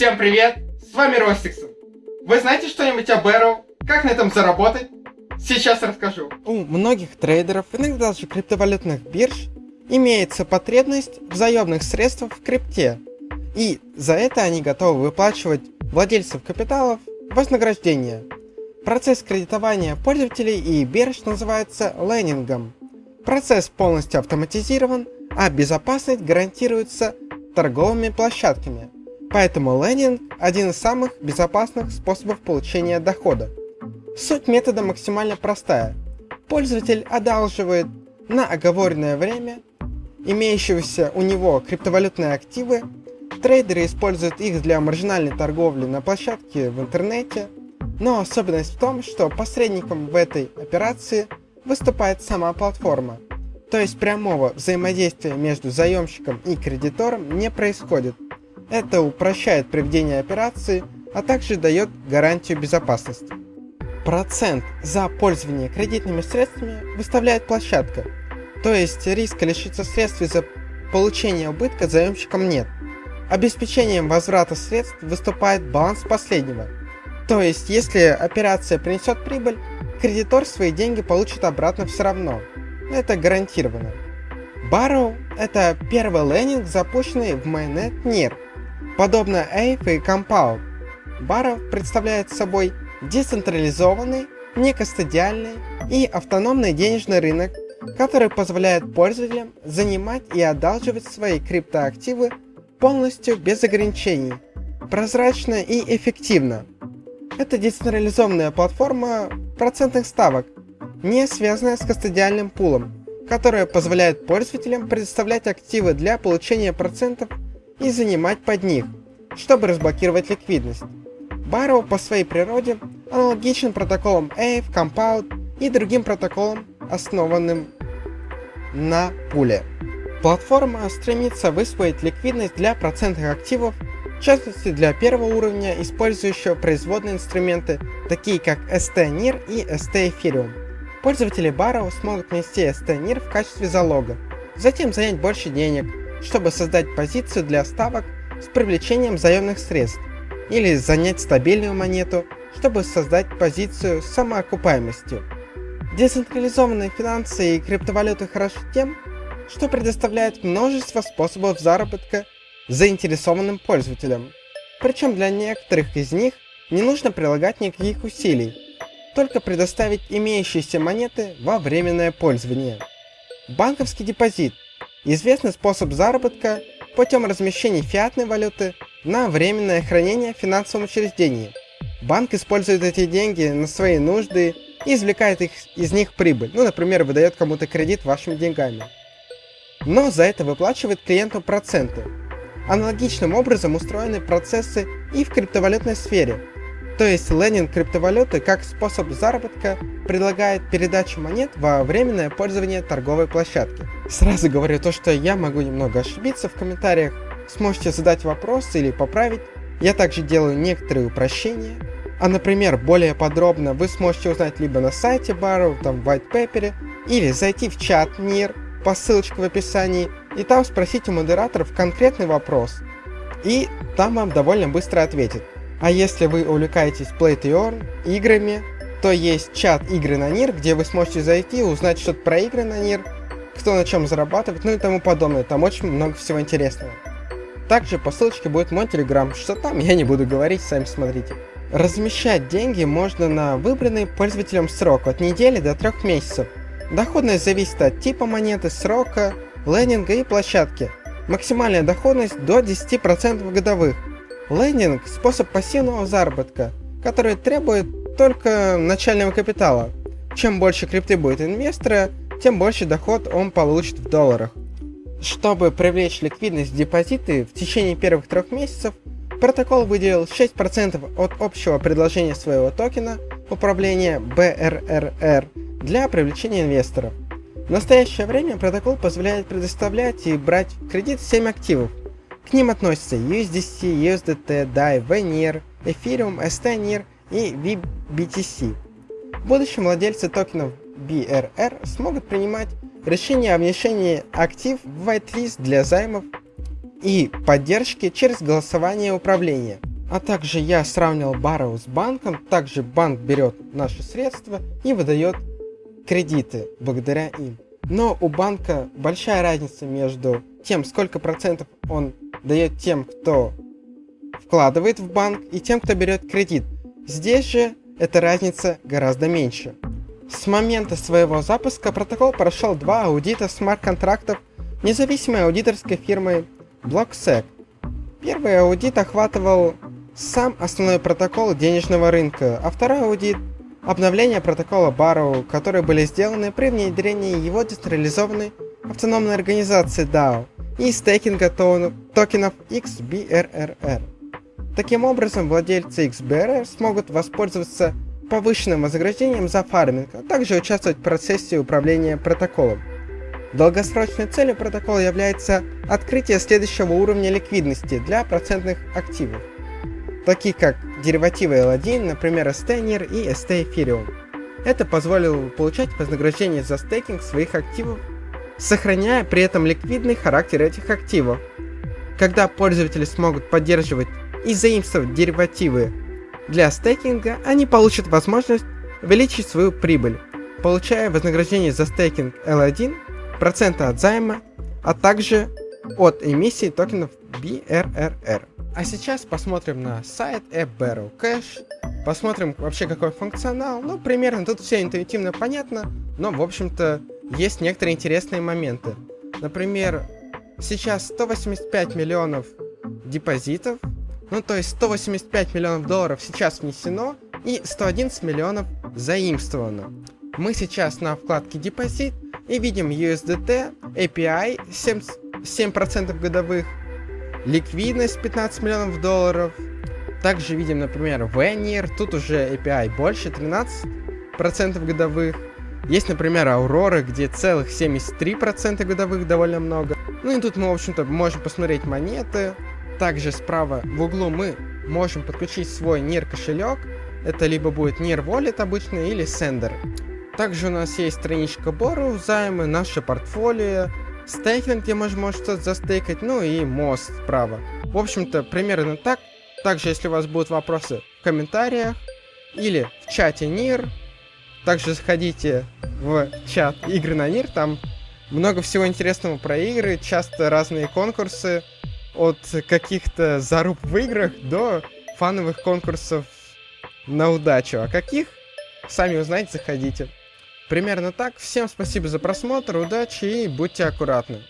Всем привет! С вами Ростиксон. Вы знаете что-нибудь о Barrow? Как на этом заработать? Сейчас расскажу. У многих трейдеров, иногда даже криптовалютных бирж, имеется потребность в заемных средствах в крипте. И за это они готовы выплачивать владельцев капиталов вознаграждение. Процесс кредитования пользователей и бирж называется лендингом. Процесс полностью автоматизирован, а безопасность гарантируется торговыми площадками. Поэтому лендинг – один из самых безопасных способов получения дохода. Суть метода максимально простая. Пользователь одалживает на оговоренное время имеющиеся у него криптовалютные активы, трейдеры используют их для маржинальной торговли на площадке в интернете, но особенность в том, что посредником в этой операции выступает сама платформа, то есть прямого взаимодействия между заемщиком и кредитором не происходит – это упрощает проведение операции, а также дает гарантию безопасности. Процент за пользование кредитными средствами выставляет площадка, то есть риска лишиться средств из-за получения убытка заемщикам нет. Обеспечением возврата средств выступает баланс последнего, то есть если операция принесет прибыль, кредитор свои деньги получит обратно все равно. Это гарантированно. Barrow – это первый лендинг, запущенный в Mainnet NIR, Подобно Ape и Compound, Barrow представляет собой децентрализованный, некостадиальный и автономный денежный рынок, который позволяет пользователям занимать и одалживать свои криптоактивы полностью без ограничений, прозрачно и эффективно. Это децентрализованная платформа процентных ставок, не связанная с кастодиальным пулом, которая позволяет пользователям предоставлять активы для получения процентов и занимать под них, чтобы разблокировать ликвидность. Barrow по своей природе аналогичен протоколам AVE, Compound и другим протоколам, основанным на пуле. Платформа стремится высвоить ликвидность для процентных активов, в частности для первого уровня, использующего производные инструменты, такие как ST-NIR и ST-Ethereum. Пользователи Barrow смогут внести ST-NIR в качестве залога, затем занять больше денег, чтобы создать позицию для ставок с привлечением заемных средств, или занять стабильную монету, чтобы создать позицию с самоокупаемостью. Децентрализованные финансы и криптовалюты хороши тем, что предоставляют множество способов заработка заинтересованным пользователям. Причем для некоторых из них не нужно прилагать никаких усилий, только предоставить имеющиеся монеты во временное пользование. Банковский депозит Известный способ заработка путем размещения фиатной валюты на временное хранение в финансовом учреждении. Банк использует эти деньги на свои нужды и извлекает их, из них прибыль, ну, например, выдает кому-то кредит вашими деньгами. Но за это выплачивает клиенту проценты. Аналогичным образом устроены процессы и в криптовалютной сфере, то есть лендинг криптовалюты как способ заработка предлагает передачу монет во временное пользование торговой площадки. Сразу говорю то, что я могу немного ошибиться в комментариях, сможете задать вопрос или поправить. Я также делаю некоторые упрощения. А например, более подробно вы сможете узнать либо на сайте Barrow, там в white paper, или зайти в чат NIR по ссылочке в описании, и там спросить у модераторов конкретный вопрос. И там вам довольно быстро ответят. А если вы увлекаетесь Play to Earn играми, то есть чат игры на НИР, где вы сможете зайти, узнать что-то про игры на НИР, кто на чем зарабатывает, ну и тому подобное. Там очень много всего интересного. Также по ссылочке будет мой телеграм, что там я не буду говорить, сами смотрите. Размещать деньги можно на выбранный пользователем срок от недели до трех месяцев. Доходность зависит от типа монеты, срока, лендинга и площадки. Максимальная доходность до 10% годовых. Лендинг – способ пассивного заработка, который требует только начального капитала. Чем больше крипты будет инвестора, тем больше доход он получит в долларах. Чтобы привлечь ликвидность в депозиты в течение первых трех месяцев, протокол выделил 6% от общего предложения своего токена управления BRRR для привлечения инвесторов. В настоящее время протокол позволяет предоставлять и брать в кредит 7 активов, к ним относятся USDC, USDT, DAI, VNIR, Ethereum, STNIR и VBTC. В будущем владельцы токенов BRR смогут принимать решения о внесении актив в whitelist для займов и поддержки через голосование управления. А также я сравнил Barrow с банком, также банк берет наши средства и выдает кредиты благодаря им. Но у банка большая разница между тем, сколько процентов он дает тем, кто вкладывает в банк, и тем, кто берет кредит. Здесь же эта разница гораздо меньше. С момента своего запуска протокол прошел два аудита смарт-контрактов независимой аудиторской фирмы BlockSec. Первый аудит охватывал сам основной протокол денежного рынка, а второй аудит – обновление протокола Barrow, которые были сделаны при внедрении его децентрализованной автономной организации DAO и стейкинга токенов XBRRR. Таким образом, владельцы XBRR смогут воспользоваться повышенным вознаграждением за фарминг, а также участвовать в процессе управления протоколом. Долгосрочной целью протокола является открытие следующего уровня ликвидности для процентных активов, таких как деривативы L1, например STNIR и ST Ethereum. Это позволило получать вознаграждение за стейкинг своих активов, сохраняя при этом ликвидный характер этих активов. Когда пользователи смогут поддерживать и заимствовать деривативы для стейкинга, они получат возможность увеличить свою прибыль, получая вознаграждение за стейкинг L1, проценты от займа, а также от эмиссии токенов BRRR. А сейчас посмотрим на сайт AppBarrel Cash, посмотрим вообще какой функционал, ну примерно тут все интуитивно понятно, но в общем-то есть некоторые интересные моменты. Например, сейчас 185 миллионов депозитов, ну то есть 185 миллионов долларов сейчас внесено и 111 миллионов заимствовано. Мы сейчас на вкладке депозит и видим USDT, API 7%, 7% годовых, ликвидность 15 миллионов долларов. Также видим, например, Venir, тут уже API больше, 13% годовых. Есть, например, Aurora, где целых 73% годовых, довольно много. Ну и тут мы, в общем-то, можем посмотреть монеты, также справа в углу мы можем подключить свой NIR кошелек. Это либо будет NIR Wallet обычный или Sender. Также у нас есть страничка Borrow, займы, наше портфолио, стейкинг, где можно может что-то застейкать, ну и мост справа. В общем-то, примерно так. Также, если у вас будут вопросы в комментариях или в чате NIR, также заходите в чат игры на NIR, там много всего интересного про игры, часто разные конкурсы, от каких-то заруб в играх до фановых конкурсов на удачу. А каких? Сами узнаете, заходите. Примерно так. Всем спасибо за просмотр, удачи и будьте аккуратны.